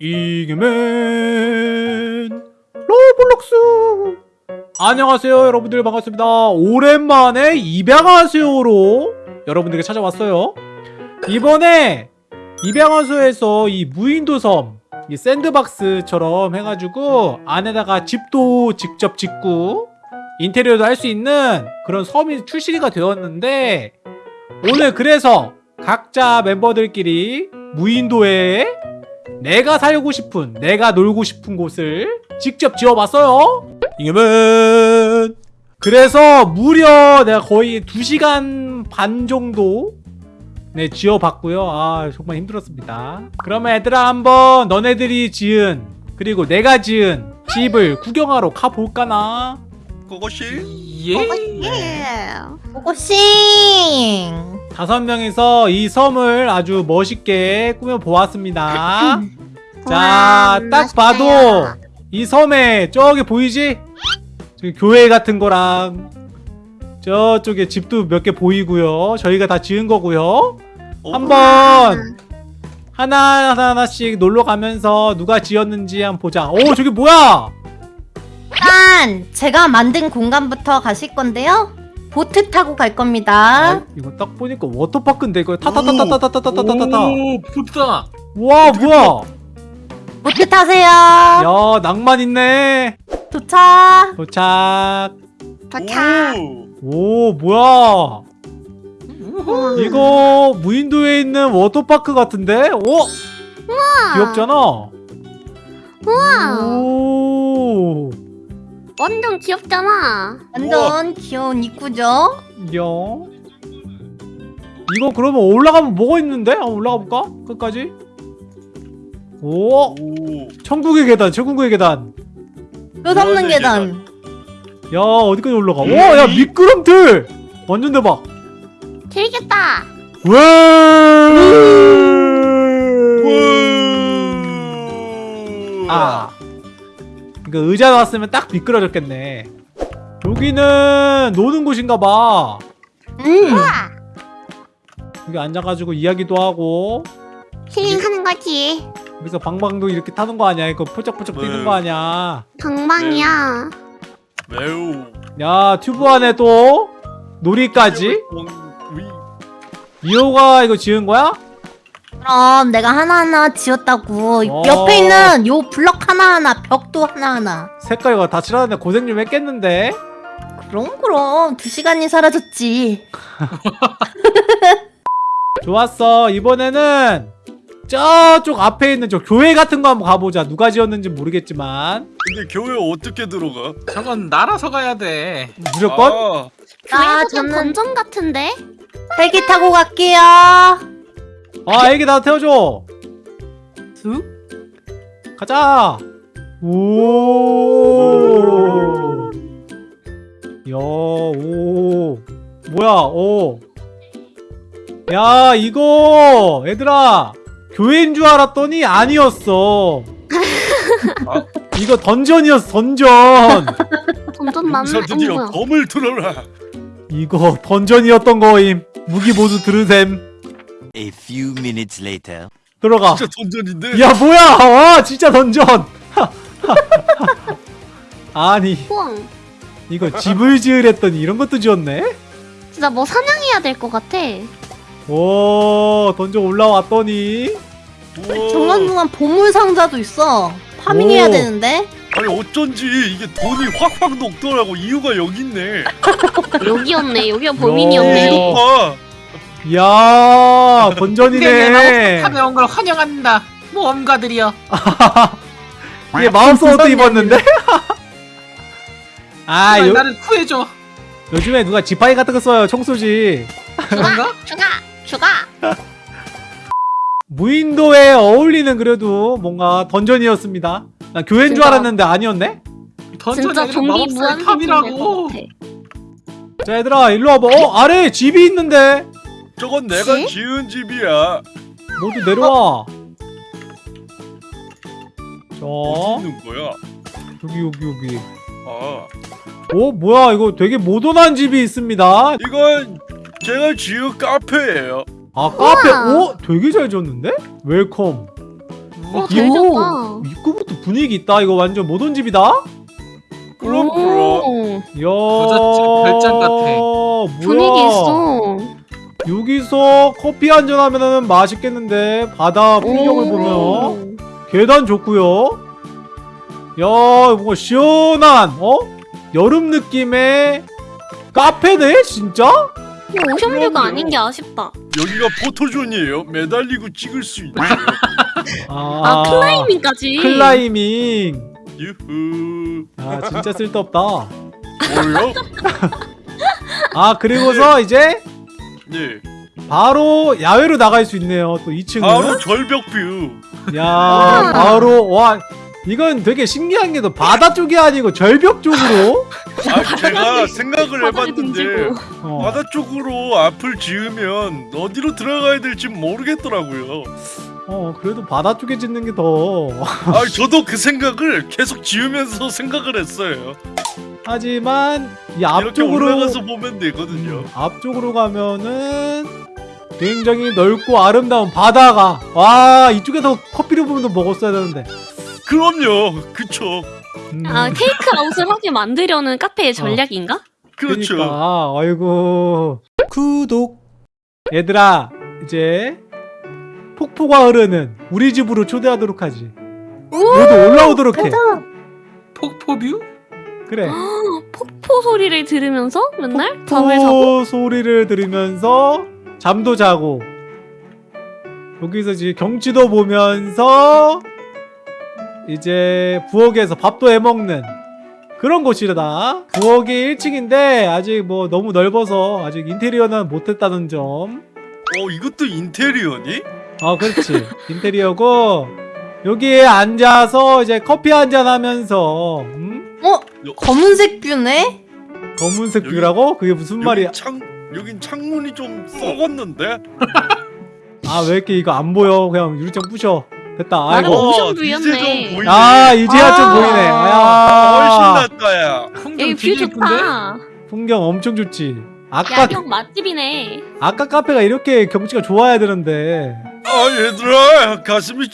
이겨맨 로블록스. 안녕하세요 여러분들. 반갑습니다. 오랜만에 입양하세요로 여러분들에게 찾아왔어요. 이번에 입양하세요에서 이 무인도 섬 이 샌드박스처럼 해가지고 안에다가 집도 직접 짓고 인테리어도 할 수 있는 그런 섬이 출시가 되었는데 오늘 그래서 각자 멤버들끼리 무인도에 내가 살고 싶은 내가 놀고 싶은 곳을 직접 지어봤어요. 이겨면 그래서 무려 내가 거의 2시간 반 정도 네 지어봤고요. 아 정말 힘들었습니다. 그러면 얘들아 한번 너네들이 지은 그리고 내가 지은 집을 구경하러 가볼까나? 그것이 예. 고고싱 다섯 명이서 이 섬을 아주 멋있게 꾸며 보았습니다. 자, 딱 봐도 이 섬에 저기 보이지? 저기 교회 같은 거랑 저쪽에 집도 몇 개 보이고요. 저희가 다 지은 거고요. 한번 하나 하나 하나씩 놀러 가면서 누가 지었는지 한번 보자. 오, 저기 뭐야? 일단 제가 만든 공간부터 가실 건데요 보트 타고 갈 겁니다 아, 이거 딱 보니까 워터파크인데 이거 타타타타타타타타타타. 오 부다 와, 뭐야? 보트 타세요 야, 낭만 있네. 도착 도착. 도착 오 뭐야 이거 무인도에 있는 워터파크 같은데? 오 귀엽잖아 우와 오 완전 귀엽잖아. 완전 귀여운 입구죠? 야. 이거 그러면 올라가면 뭐가 있는데? 한번 올라가 볼까? 끝까지? 오. 오 천국의 계단 천국의 계단. 끝없는 계단. 야 어디까지 올라가? 오 야 미끄럼틀! 완전 대박. 재밌겠다. 왜? 아. 그러니까 의자 나왔으면 딱 미끄러졌겠네. 여기는 노는 곳인가봐. 음 우와 여기 앉아가지고 이야기도 하고 힐링하는 거지 여기서 방방도 이렇게 타는 거 아니야? 이거 포짝포짝 뛰는 네. 거 아니야? 방방이야 매우 야 튜브 안에 또 놀이까지? 미호가 이거 지은 거야? 그럼 내가 하나하나 지었다고 어. 옆에 있는 요 블럭 하나하나 벽도 하나하나 색깔이 다 칠하는데 고생 좀 했겠는데? 그럼 그럼 두 시간이 사라졌지 좋았어 이번에는 저쪽 앞에 있는 저 교회 같은 거 한번 가보자 누가 지었는지 모르겠지만 근데 교회 어떻게 들어가? 저건 날아서 가야 돼. 무조건? 아, 교회도 좀 저는- 던전 같은데 헬기 타고 갈게요 아 애기 나 태워줘 슥? 가자 오 야, 오. 뭐야, 오. 야, 이거, 얘들아. 교회인 줄 알았더니 아니었어. 아. 이거 던전이었어, 던전. 던전 맞나? 여기서 드디어 검을 들어라 이거 던전이었던 거임. 무기 모두 들으셈. A few minutes later. 들어가. 진짜 던전인데 야, 뭐야. 와, 진짜 던전. 아니, 우와 이거 집을 지으랬더니 이런 것도 지었네? 진짜 뭐 사냥해야 될 것 같아 오, 던전 올라왔더니. 중간중간 보물 상자도 있어 파밍해야 오. 되는데 아니 어쩐지 이게 돈이 확확 녹더라고 이유가 여기 있네 여기였네 여기가 어. 범인이었네 야, 네, 던전이네. 가벼운 걸 환영한다. 모험가들이여. 이게 마음속도 입었는데? 아, 제발 요, 나를 구해줘. 요즘에 누가 지팡이 같은 거 써요, 청소지. 그런가? 추가 추가 무인도에 어울리는 그래도 뭔가 던전이었습니다. 나 교회인 줄 진짜. 알았는데 아니었네? 던전이 진짜 좀비 마법사의 무한 탑이라고. 자, 얘들아, 일로 와봐. 어, 아래에 집이 있는데? 저건 내가 지? 지은 집이야 모두 내려와. 자, 어디 있는 거야? 여기, 여기, 여기. 아 어, 뭐야, 이거 되게 모던한 집이 있습니다. 이건 제가 지은 카페예요 아, 카페. 우와. 어? 되게 잘 지었는데? welcome. 어, 잘 졌다. 입구부터 분위기 있다. 이거 완전 모던 집이다. 그럼 그럼. 오, 야, 부잣집 별장 같아. 뭐야? 분위기 있어. 여기서 커피 한 잔 하면은 맛있겠는데 바다 풍경을 오. 보면 계단 좋고요. 야, 뭔가 시원한 어 여름 느낌의 카페네 진짜? 이거 ocean view가. 아닌 게 아쉽다. 여기가 포토존이에요. 매달리고 찍을 수 있는. 아, 클라이밍까지. 클라이밍. 유후. 아 진짜 쓸데없다. 뭐요? 아 그리고서 이제 네. 바로 야외로 나갈 수 있네요. 또 2층은. 바로 절벽 view. 야 바로 와 이건 되게 신기한 게 또 바다 쪽이 아니고 절벽 쪽으로. 아 제가 생각을 해봤는데. 어. 바다 쪽으로 앞을 지으면 어디로 들어가야 될지 모르겠더라고요. 어 그래도 바다 쪽에 짓는 게 더. 아 저도 그 생각을 계속 지으면서 생각을 했어요. 하지만 이 앞쪽으로 올라가서 보면 되거든요. 음, 앞쪽으로 가면은 굉장히 넓고 아름다운 바다가 와 이쪽에서 커피를 보면서 먹었어야 되는데. 그럼요. 그쵸. 음, 아, 테이크 아웃을 하게 만들려는 카페의 전략인가? 그렇죠. 그러니까 아이고 구독 얘들아 이제 폭포가 흐르는 우리 집으로 초대하도록 하지 모두 올라오도록 해 폭포뷰? 그래. 폭포 소리를 들으면서 맨날 잠을 자고? 폭포 소리를 들으면서 잠도 자고. 여기서 이제 경치도 보면서 이제 부엌에서 밥도 해먹는 그런 곳이다. 부엌이 1층인데 아직 뭐 너무 넓어서 아직 인테리어는 못했다는 점. 어 이것도 인테리어니? 아 그렇지. 인테리어고 여기에 앉아서 이제 커피 한잔 하면서 음? 어? 검은색 뷰네? 검은색 여기- 뷰라고? 그게 무슨 말이야 여긴 창 여긴 창문이 좀 썩었는데. 아 왜 이렇게 이거 안 보여 그냥 유리창 부셔 됐다 아이고 어. 이제 좀 보이네. 아 이제야 좀 아. 보이네 훨씬 아 낫다야. 풍경 여기 view? 좋다. 풍경 엄청 좋지 아까 야경 맛집이네. 아까 카페가 이렇게 경치가 좋아야 되는데 아 얘들아 가슴이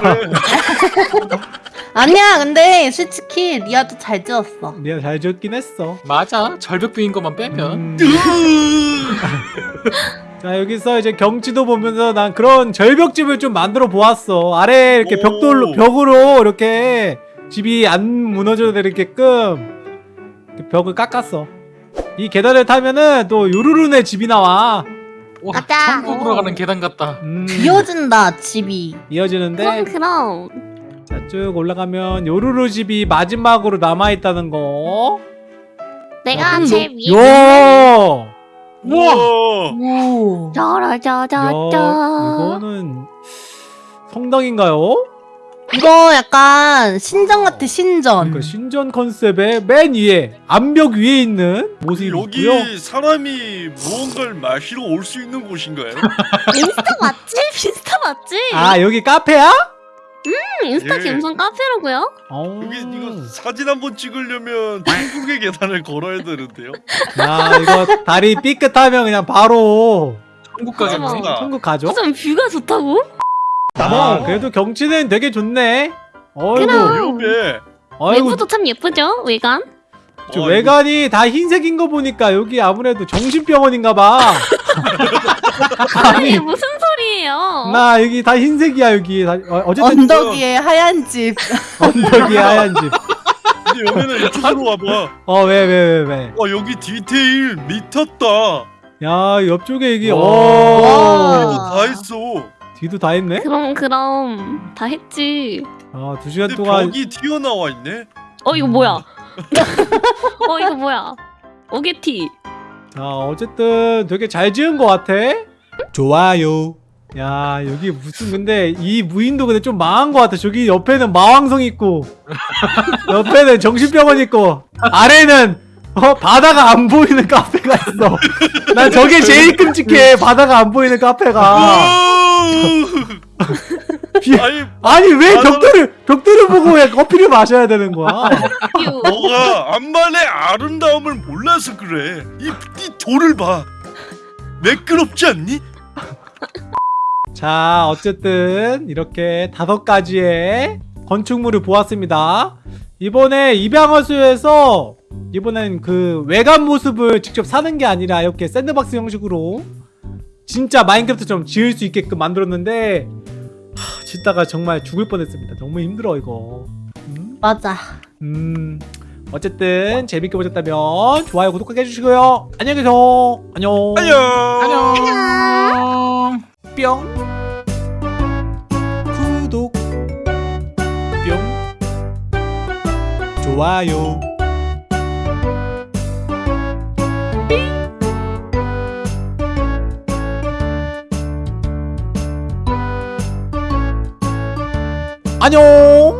그래. 아니야 근데 솔직히 리아도 잘 지었어. 내가 잘 지었긴 했어. 맞아. 절벽 view인 것만 빼면. 음. 자 여기서 이제 경치도 보면서 난 그런 절벽집을 좀 만들어 보았어. 아래 이렇게 오. 벽돌로 벽으로 이렇게 집이 안 무너져 내리게끔 이렇게 벽을 깎았어. 이 계단을 타면은 또 요루루네 집이 나와. 와 맞아. 천국으로 가는 계단 같다. 음, 비어진다 집이. 이어지는데 그럼 그럼. 자 쭉 올라가면 요루루 집이 마지막으로 남아있다는 거 내가 음, 제일 위에 요! 우와. 오 야, 짜라짜짜짜. 이거는 성당인가요? 이거 약간 신전 같아 신전 그 신전 컨셉의 맨 위에 암벽 위에 있는 모습이 여기 있고요. 사람이 무언가를 마시러 올 수 있는 곳인가요? 인스타 맞지? 인스타 맞지? 아 여기 카페야? 음, 인스타 예. 감성 카페라고요? 어. 여기 이거 사진 한번 찍으려면 천국의 계단을 걸어야 되는데요. 야 이거 다리 삐끗하면 그냥 바로 천국 아, 진짜. 천국 가죠? 무슨 뷰가 좋다고? 아 그래도 경치는 되게 좋네. 어이구, 그럼. 위험해. 어이구, 외부도 참 예쁘죠? 외관? 저 어, 외관이 다 흰색인 거 보니까 여기 아무래도 정신병원인가 봐. 아니 무슨 소리예요? 나 여기 다 흰색이야 여기. 다, 어, 어쨌든 언덕 위에 하얀 집 언덕이 하얀 집. 근데 여기는 이쪽으로 와봐. 어 왜 왜 왜 왜, 와 여기 디테일 미쳤다. 야 옆쪽에 여기 와. 오 이거 다 했어. 뒤도 다 했네. 그럼 그럼 다 했지. 아두 시간 근데 동안 벽이 튀어나와 있네. 어 이거 뭐야? 어 이거 뭐야? 오게티. 자 어쨌든 되게 잘 지은 것 같아. 좋아요. 야 여기 무슨 근데 이 무인도 근데 좀 망한 것 같아. 저기 옆에는 마왕성 있고 옆에는 정신병원 있고 아래는 어 바다가 안 보이는 카페가 있어. 난 저게 제일 끔찍해. 바다가 안 보이는 카페가. 비- 아니 아니 왜 벽돌을 벽돌을 왜 커피를 마셔야 되는 거야? view. 너가 암반의 아름다움을 몰라서 그래. 이, 이 돌을 봐. 매끄럽지 않니? 자 어쨌든 이렇게 다섯 가지의 건축물을 보았습니다 이번에 입양허수에서 이번엔 그 외관 모습을 직접 사는 게 아니라 이렇게 샌드박스 형식으로 진짜 마인크래프트처럼 지을 수 있게끔 만들었는데 하, 짓다가 정말 죽을 뻔했습니다. 너무 힘들어 이거. 음? 맞아. 음 어쨌든 재밌게 보셨다면 좋아요 구독하게 해주시고요. 안녕히 계세요. 안녕. 안녕. 안녕. 뿅. 구독. 뿅. 좋아요 안녕